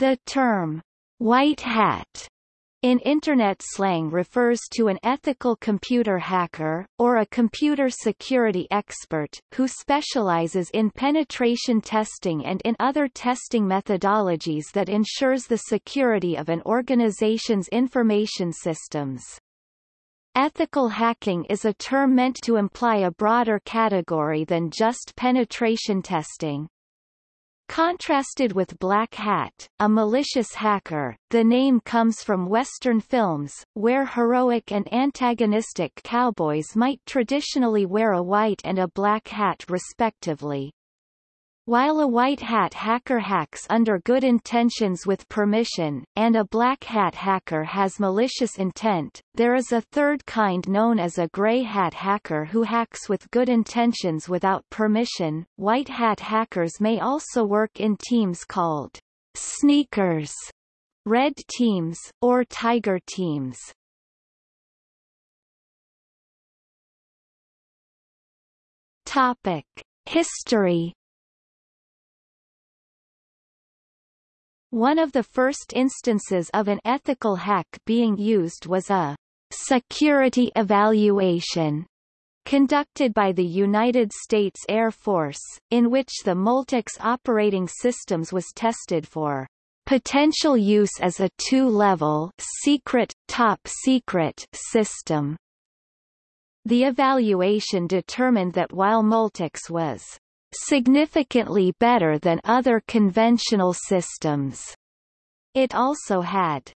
The term, white hat, in Internet slang refers to an ethical computer hacker, or a computer security expert, who specializes in penetration testing and in other testing methodologies that ensures the security of an organization's information systems. Ethical hacking is a term meant to imply a broader category than just penetration testing. Contrasted with Black Hat, a malicious hacker, the name comes from Western films, where heroic and antagonistic cowboys might traditionally wear a white and a black hat respectively. While a white hat hacker hacks under good intentions with permission, and a black hat hacker has malicious intent, there is a third kind known as a gray hat hacker who hacks with good intentions without permission. White hat hackers may also work in teams called sneakers, red teams, or tiger teams. Topic. History One of the first instances of an ethical hack being used was a security evaluation conducted by the United States Air Force, in which the Multics operating systems was tested for potential use as a two-level secret, top secret system. The evaluation determined that while Multics was significantly better than other conventional systems. It also had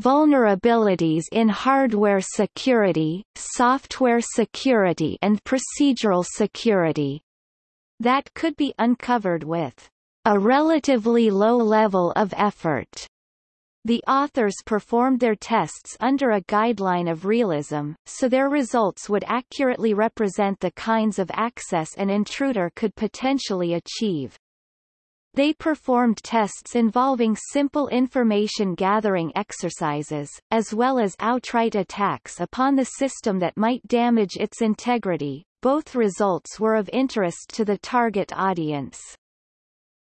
vulnerabilities in hardware security, software security and procedural security that could be uncovered with a relatively low level of effort. The authors performed their tests under a guideline of realism, so their results would accurately represent the kinds of access an intruder could potentially achieve. They performed tests involving simple information gathering exercises, as well as outright attacks upon the system that might damage its integrity. Both results were of interest to the target audience.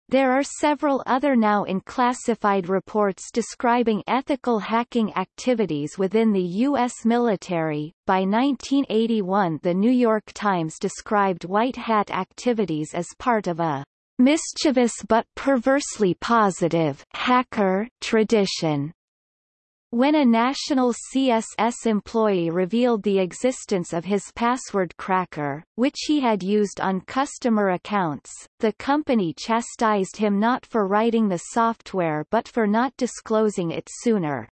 There are several other now unclassified reports describing ethical hacking activities within the U.S. military. By 1981 the New York Times described white hat activities as part of a mischievous but perversely positive hacker tradition. When a national CSS employee revealed the existence of his password cracker, which he had used on customer accounts, the company chastised him not for writing the software but for not disclosing it sooner.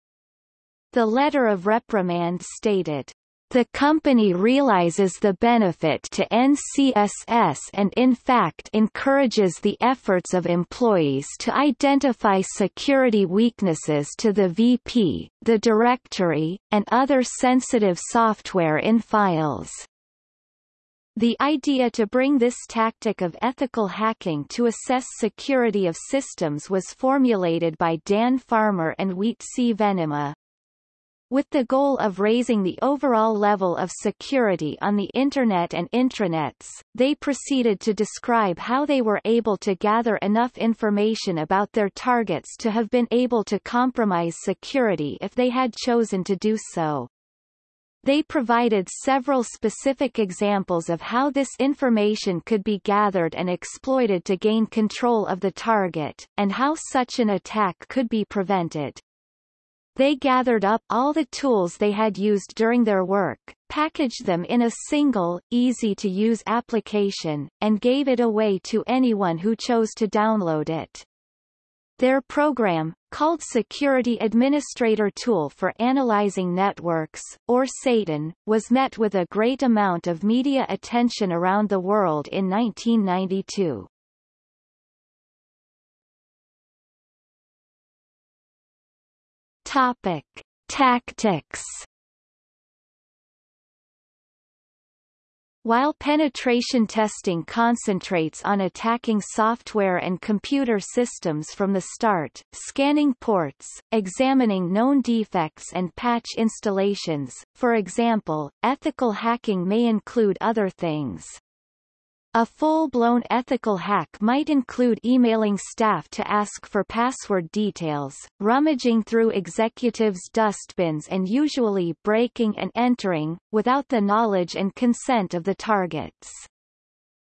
The letter of reprimand stated, the company realizes the benefit to NCSS and in fact encourages the efforts of employees to identify security weaknesses to the VP, the directory, and other sensitive software in files. The idea to bring this tactic of ethical hacking to assess security of systems was formulated by Dan Farmer and Wietse C. Venema, with the goal of raising the overall level of security on the Internet and intranets, they proceeded to describe how they were able to gather enough information about their targets to have been able to compromise security if they had chosen to do so. They provided several specific examples of how this information could be gathered and exploited to gain control of the target, and how such an attack could be prevented. They gathered up all the tools they had used during their work, packaged them in a single, easy-to-use application, and gave it away to anyone who chose to download it. Their program, called Security Administrator Tool for Analyzing Networks, or SATAN, was met with a great amount of media attention around the world in 1992. Topic: Tactics. While penetration testing concentrates on attacking software and computer systems from the start, scanning ports, examining known defects and patch installations, for example, ethical hacking may include other things. A full-blown ethical hack might include emailing staff to ask for password details, rummaging through executives' dustbins and usually breaking and entering, without the knowledge and consent of the targets.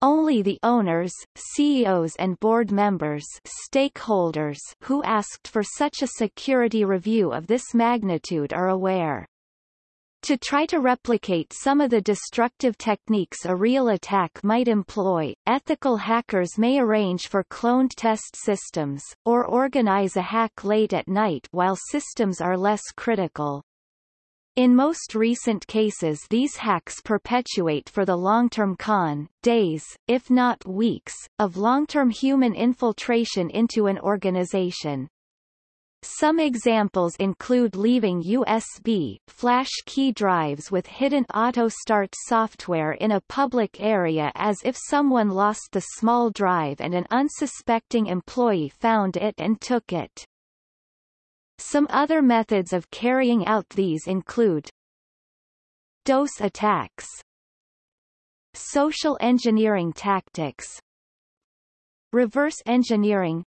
Only the owners, CEOs and board members stakeholders who asked for such a security review of this magnitude are aware. To try to replicate some of the destructive techniques a real attack might employ, ethical hackers may arrange for cloned test systems, or organize a hack late at night while systems are less critical. In most recent cases these hacks perpetuate for the long-term con, days, if not weeks, of long-term human infiltration into an organization. Some examples include leaving USB, flash key drives with hidden auto-start software in a public area as if someone lost the small drive and an unsuspecting employee found it and took it. Some other methods of carrying out these include DOS attacks Social engineering tactics Reverse engineering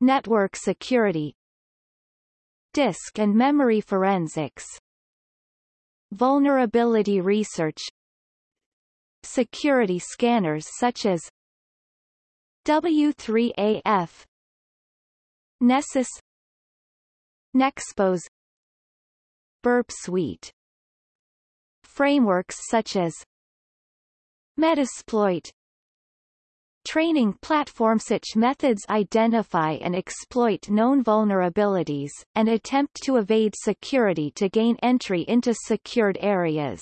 Network security Disk and memory forensics Vulnerability research Security scanners such as W3AF Nessus Nexpose Burp Suite. Frameworks such as Metasploit Training platform such methods identify and exploit known vulnerabilities, and attempt to evade security to gain entry into secured areas.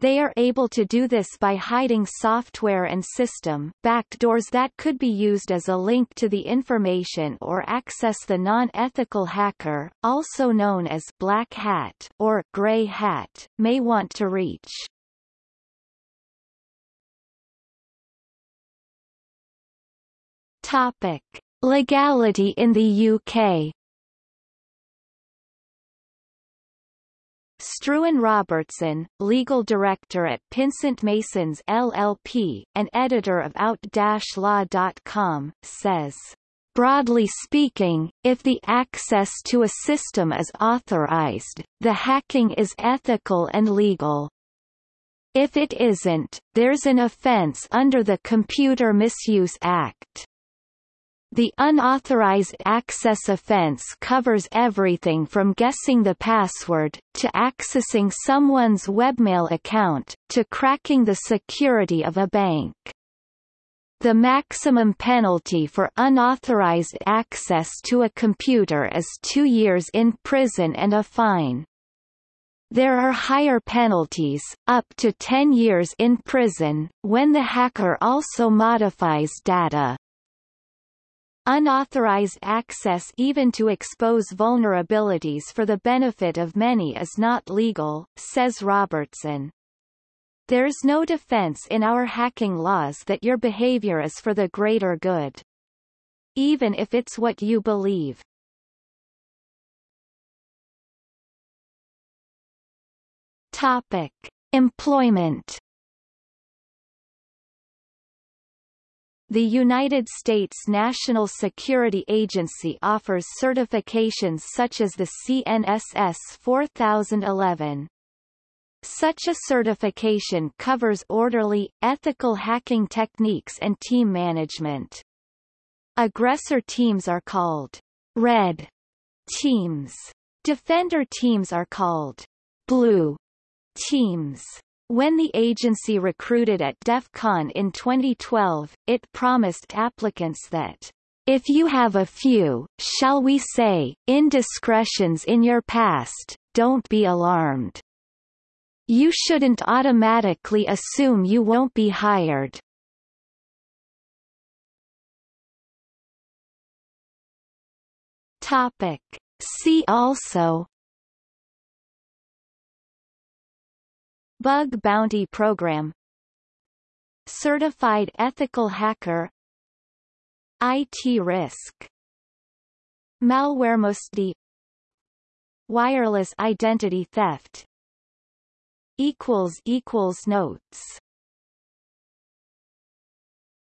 They are able to do this by hiding software and system backdoors that could be used as a link to the information or access the non-ethical hacker, also known as black hat or gray hat, may want to reach. Topic: Legality in the UK. Struan Robertson, legal director at Pinsent Masons LLP, and editor of out-law.com, says, Broadly speaking, if the access to a system is authorized, the hacking is ethical and legal. If it isn't, there's an offense under the Computer Misuse Act. The unauthorized access offense covers everything from guessing the password, to accessing someone's webmail account, to cracking the security of a bank. The maximum penalty for unauthorized access to a computer is two years in prison and a fine. There are higher penalties, up to 10 years in prison, when the hacker also modifies data. Unauthorized access even to expose vulnerabilities for the benefit of many is not legal, says Robertson. There's no defense in our hacking laws that your behavior is for the greater good. Even if it's what you believe. Topic. Employment The United States National Security Agency offers certifications such as the CNSS 4011. Such a certification covers orderly, ethical hacking techniques and team management. Aggressor teams are called red teams. Defender teams are called blue teams. When the agency recruited at DEF CON in 2012, it promised applicants that if you have a few, shall we say, indiscretions in your past, don't be alarmed. You shouldn't automatically assume you won't be hired. Topic. See also Bug Bounty Program. Certified Ethical Hacker. IT Risk. MalwareMustDie Wireless Identity Theft. Notes